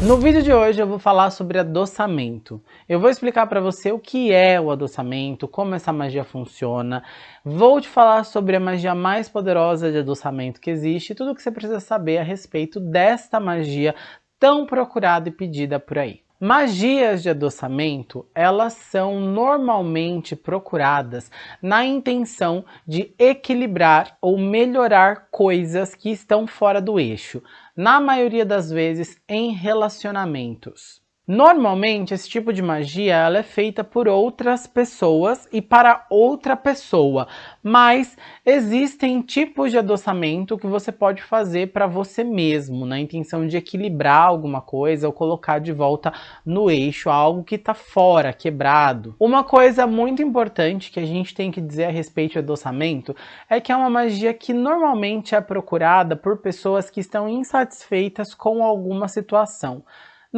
No vídeo de hoje eu vou falar sobre adoçamento. Eu vou explicar para você o que é o adoçamento, como essa magia funciona. Vou te falar sobre a magia mais poderosa de adoçamento que existe e tudo o que você precisa saber a respeito desta magia tão procurada e pedida por aí. Magias de adoçamento, elas são normalmente procuradas na intenção de equilibrar ou melhorar coisas que estão fora do eixo, na maioria das vezes em relacionamentos. Normalmente, esse tipo de magia ela é feita por outras pessoas e para outra pessoa, mas existem tipos de adoçamento que você pode fazer para você mesmo, na intenção de equilibrar alguma coisa ou colocar de volta no eixo algo que está fora, quebrado. Uma coisa muito importante que a gente tem que dizer a respeito de adoçamento é que é uma magia que normalmente é procurada por pessoas que estão insatisfeitas com alguma situação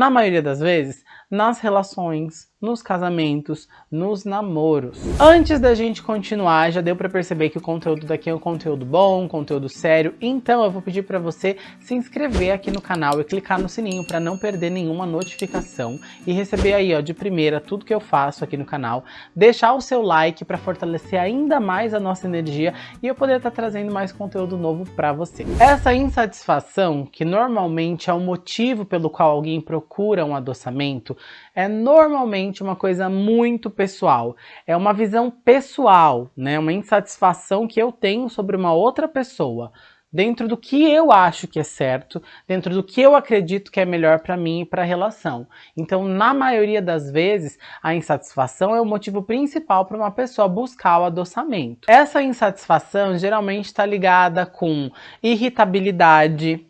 na maioria das vezes, nas relações, nos casamentos, nos namoros. Antes da gente continuar, já deu para perceber que o conteúdo daqui é um conteúdo bom, um conteúdo sério, então eu vou pedir para você se inscrever aqui no canal e clicar no sininho para não perder nenhuma notificação e receber aí ó, de primeira tudo que eu faço aqui no canal, deixar o seu like para fortalecer ainda mais a nossa energia e eu poder estar tá trazendo mais conteúdo novo para você. Essa insatisfação, que normalmente é o motivo pelo qual alguém procura um adoçamento, é normalmente uma coisa muito pessoal. É uma visão pessoal, né? Uma insatisfação que eu tenho sobre uma outra pessoa. Dentro do que eu acho que é certo, dentro do que eu acredito que é melhor para mim e para a relação. Então, na maioria das vezes, a insatisfação é o motivo principal para uma pessoa buscar o adoçamento. Essa insatisfação geralmente está ligada com irritabilidade,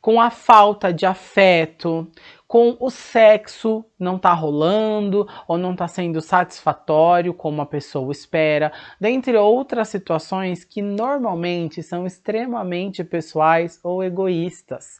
com a falta de afeto, com o sexo não tá rolando ou não tá sendo satisfatório como a pessoa espera, dentre outras situações que normalmente são extremamente pessoais ou egoístas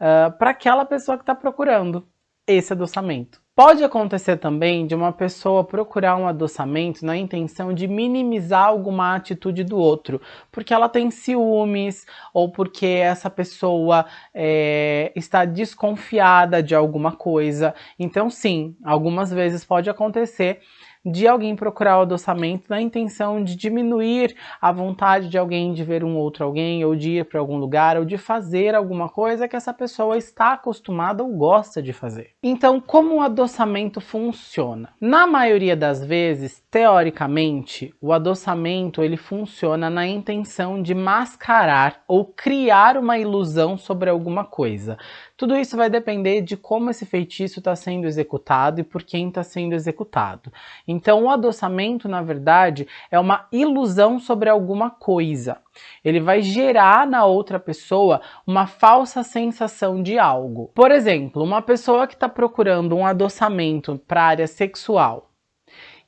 uh, para aquela pessoa que está procurando esse adoçamento. Pode acontecer também de uma pessoa procurar um adoçamento na intenção de minimizar alguma atitude do outro, porque ela tem ciúmes ou porque essa pessoa é, está desconfiada de alguma coisa. Então, sim, algumas vezes pode acontecer de alguém procurar o adoçamento na intenção de diminuir a vontade de alguém de ver um outro alguém, ou de ir para algum lugar, ou de fazer alguma coisa que essa pessoa está acostumada ou gosta de fazer. Então, como o adoçamento funciona? Na maioria das vezes, teoricamente, o adoçamento ele funciona na intenção de mascarar ou criar uma ilusão sobre alguma coisa. Tudo isso vai depender de como esse feitiço está sendo executado e por quem está sendo executado. Então o adoçamento, na verdade, é uma ilusão sobre alguma coisa. Ele vai gerar na outra pessoa uma falsa sensação de algo. Por exemplo, uma pessoa que está procurando um adoçamento para a área sexual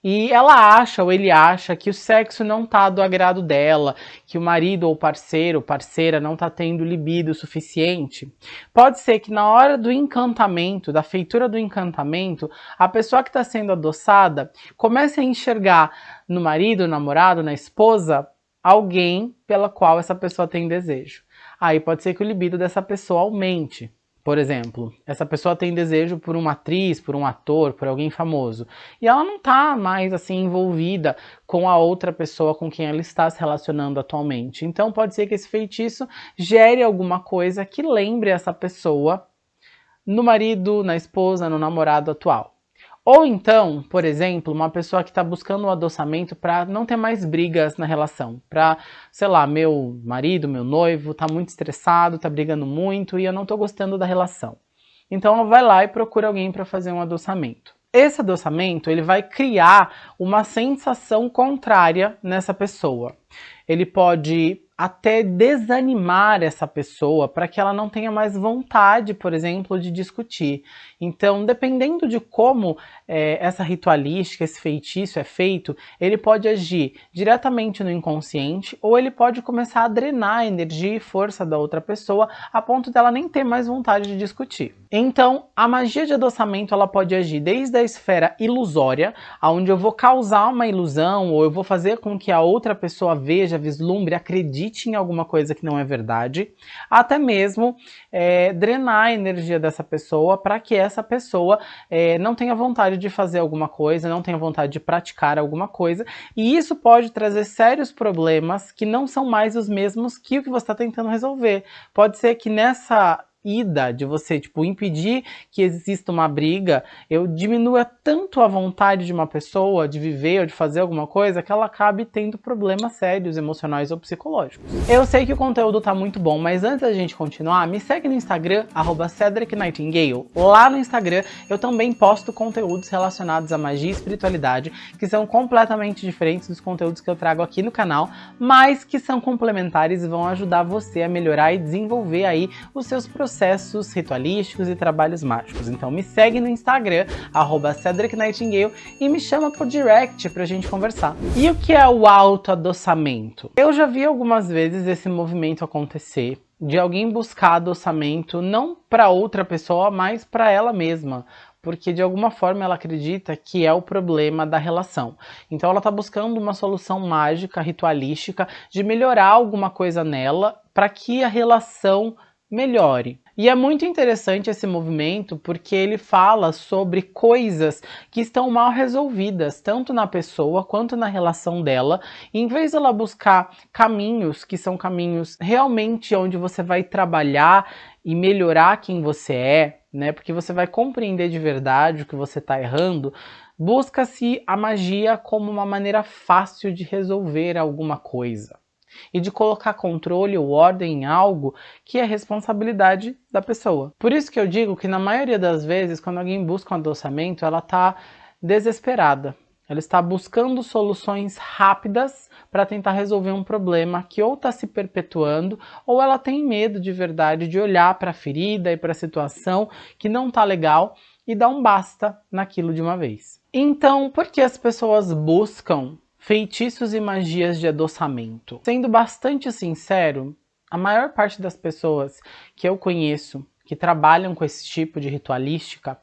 e ela acha ou ele acha que o sexo não tá do agrado dela, que o marido ou parceiro, parceira não tá tendo libido suficiente. Pode ser que na hora do encantamento, da feitura do encantamento, a pessoa que está sendo adoçada comece a enxergar no marido, namorado, na esposa, alguém pela qual essa pessoa tem desejo. Aí pode ser que o libido dessa pessoa aumente. Por exemplo, essa pessoa tem desejo por uma atriz, por um ator, por alguém famoso, e ela não está mais assim envolvida com a outra pessoa com quem ela está se relacionando atualmente. Então pode ser que esse feitiço gere alguma coisa que lembre essa pessoa no marido, na esposa, no namorado atual. Ou então, por exemplo, uma pessoa que está buscando um adoçamento para não ter mais brigas na relação. Para, sei lá, meu marido, meu noivo está muito estressado, está brigando muito e eu não estou gostando da relação. Então ela vai lá e procura alguém para fazer um adoçamento. Esse adoçamento ele vai criar uma sensação contrária nessa pessoa. Ele pode até desanimar essa pessoa para que ela não tenha mais vontade, por exemplo, de discutir. Então, dependendo de como é, essa ritualística, esse feitiço é feito, ele pode agir diretamente no inconsciente ou ele pode começar a drenar a energia e força da outra pessoa a ponto dela nem ter mais vontade de discutir. Então, a magia de adoçamento ela pode agir desde a esfera ilusória, onde eu vou causar uma ilusão ou eu vou fazer com que a outra pessoa veja, vislumbre, acredite em alguma coisa que não é verdade, até mesmo é, drenar a energia dessa pessoa para que essa pessoa é, não tenha vontade de fazer alguma coisa, não tenha vontade de praticar alguma coisa, e isso pode trazer sérios problemas que não são mais os mesmos que o que você está tentando resolver. Pode ser que nessa ida, de você, tipo, impedir que exista uma briga, eu diminua tanto a vontade de uma pessoa de viver ou de fazer alguma coisa que ela acabe tendo problemas sérios, emocionais ou psicológicos. Eu sei que o conteúdo tá muito bom, mas antes da gente continuar, me segue no Instagram, arroba Cedric Nightingale. Lá no Instagram eu também posto conteúdos relacionados à magia e espiritualidade, que são completamente diferentes dos conteúdos que eu trago aqui no canal, mas que são complementares e vão ajudar você a melhorar e desenvolver aí os seus processos processos ritualísticos e trabalhos mágicos. Então me segue no Instagram, arroba Cedric Nightingale, e me chama por direct pra gente conversar. E o que é o autoadoçamento? Eu já vi algumas vezes esse movimento acontecer, de alguém buscar adoçamento não para outra pessoa, mas para ela mesma porque de alguma forma ela acredita que é o problema da relação. Então ela está buscando uma solução mágica, ritualística, de melhorar alguma coisa nela para que a relação melhore. E é muito interessante esse movimento porque ele fala sobre coisas que estão mal resolvidas, tanto na pessoa quanto na relação dela. E em vez dela buscar caminhos que são caminhos realmente onde você vai trabalhar e melhorar quem você é, né? Porque você vai compreender de verdade o que você está errando. Busca-se a magia como uma maneira fácil de resolver alguma coisa e de colocar controle ou ordem em algo que é responsabilidade da pessoa. Por isso que eu digo que na maioria das vezes, quando alguém busca um adoçamento, ela está desesperada. Ela está buscando soluções rápidas para tentar resolver um problema que ou está se perpetuando ou ela tem medo de verdade de olhar para a ferida e para a situação que não está legal e dar um basta naquilo de uma vez. Então, por que as pessoas buscam Feitiços e magias de adoçamento. Sendo bastante sincero, a maior parte das pessoas que eu conheço que trabalham com esse tipo de ritualística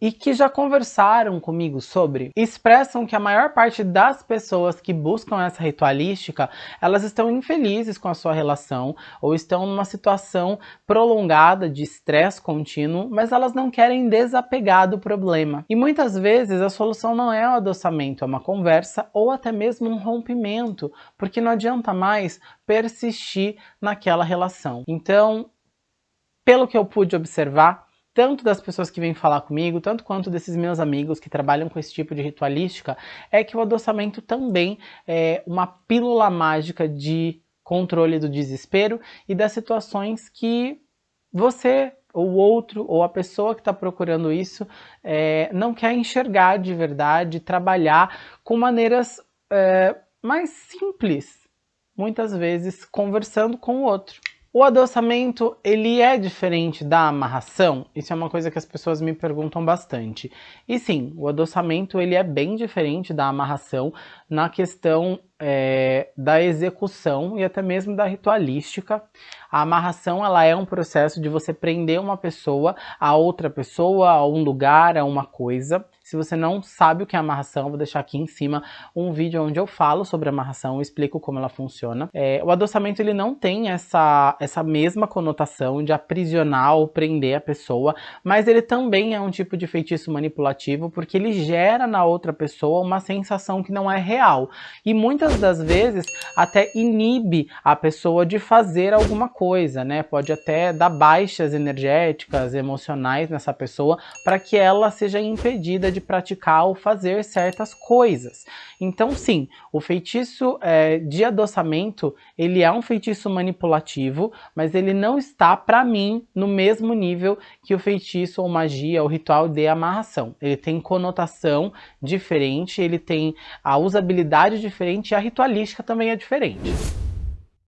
e que já conversaram comigo sobre, expressam que a maior parte das pessoas que buscam essa ritualística, elas estão infelizes com a sua relação ou estão numa situação prolongada de estresse contínuo, mas elas não querem desapegar do problema. E muitas vezes a solução não é o adoçamento, é uma conversa ou até mesmo um rompimento, porque não adianta mais persistir naquela relação. Então, pelo que eu pude observar, tanto das pessoas que vêm falar comigo, tanto quanto desses meus amigos que trabalham com esse tipo de ritualística, é que o adoçamento também é uma pílula mágica de controle do desespero e das situações que você ou outro, ou a pessoa que está procurando isso, é, não quer enxergar de verdade, trabalhar com maneiras é, mais simples, muitas vezes conversando com o outro. O adoçamento, ele é diferente da amarração? Isso é uma coisa que as pessoas me perguntam bastante. E sim, o adoçamento ele é bem diferente da amarração na questão é, da execução e até mesmo da ritualística. A amarração ela é um processo de você prender uma pessoa a outra pessoa, a um lugar, a uma coisa. Se você não sabe o que é amarração, vou deixar aqui em cima um vídeo onde eu falo sobre amarração, explico como ela funciona. É, o adoçamento ele não tem essa, essa mesma conotação de aprisionar ou prender a pessoa, mas ele também é um tipo de feitiço manipulativo porque ele gera na outra pessoa uma sensação que não é real. E muitas das vezes até inibe a pessoa de fazer alguma coisa, né? Pode até dar baixas energéticas, emocionais nessa pessoa para que ela seja impedida de praticar ou fazer certas coisas. Então sim, o feitiço é, de adoçamento, ele é um feitiço manipulativo, mas ele não está, para mim, no mesmo nível que o feitiço ou magia ou ritual de amarração. Ele tem conotação diferente, ele tem a usabilidade diferente a ritualística também é diferente.